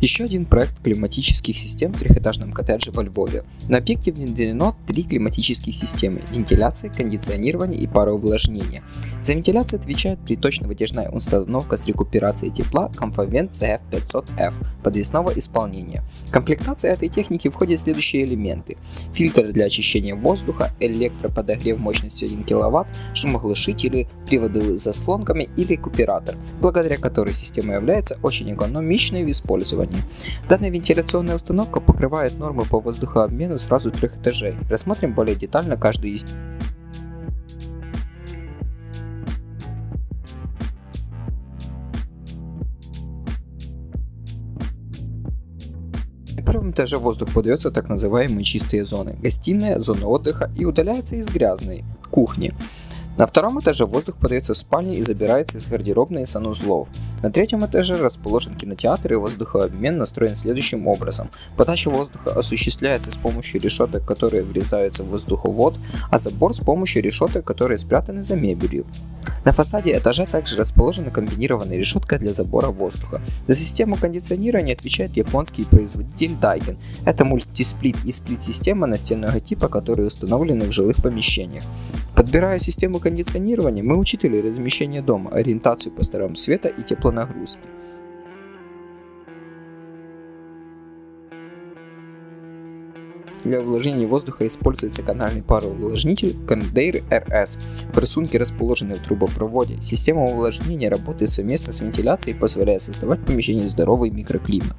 Еще один проект климатических систем в трехэтажном коттедже во Львове. На объекте внедрено три климатических системы – вентиляция, кондиционирование и пароувлажнение. За вентиляцию отвечает приточно-вытяжная установка с рекуперацией тепла Comfavent CF500F подвесного исполнения. В комплектации этой техники входят следующие элементы. Фильтр для очищения воздуха, электроподогрев мощностью 1 кВт, шумоглушители, приводы с заслонками и рекуператор, благодаря которой система является очень экономичной в использовании оборудования. Данная вентиляционная установка покрывает нормы по воздухообмену сразу трех этажей. Рассмотрим более детально каждый из На первом этаже воздух подается так называемые чистые зоны, гостиная, зона отдыха и удаляется из грязной, кухни. На втором этаже воздух подается в спальне и забирается из гардеробной и санузлов. На третьем этаже расположен кинотеатр и воздухообмен настроен следующим образом. Подача воздуха осуществляется с помощью решеток, которые врезаются в воздуховод, а забор с помощью решеток, которые спрятаны за мебелью. На фасаде этажа также расположена комбинированная решетка для забора воздуха. За систему кондиционирования отвечает японский производитель Daikin. Это мультисплит и сплит-система настенного типа, которые установлены в жилых помещениях. Подбирая систему кондиционирования, мы учитывали размещение дома, ориентацию по сторонам света и теплонагрузки. Для увлажнения воздуха используется канальный пароувлажнитель Condair RS. В рисунке расположенный в трубопроводе. Система увлажнения работает совместно с вентиляцией, позволяя создавать в помещении здоровый микроклимат.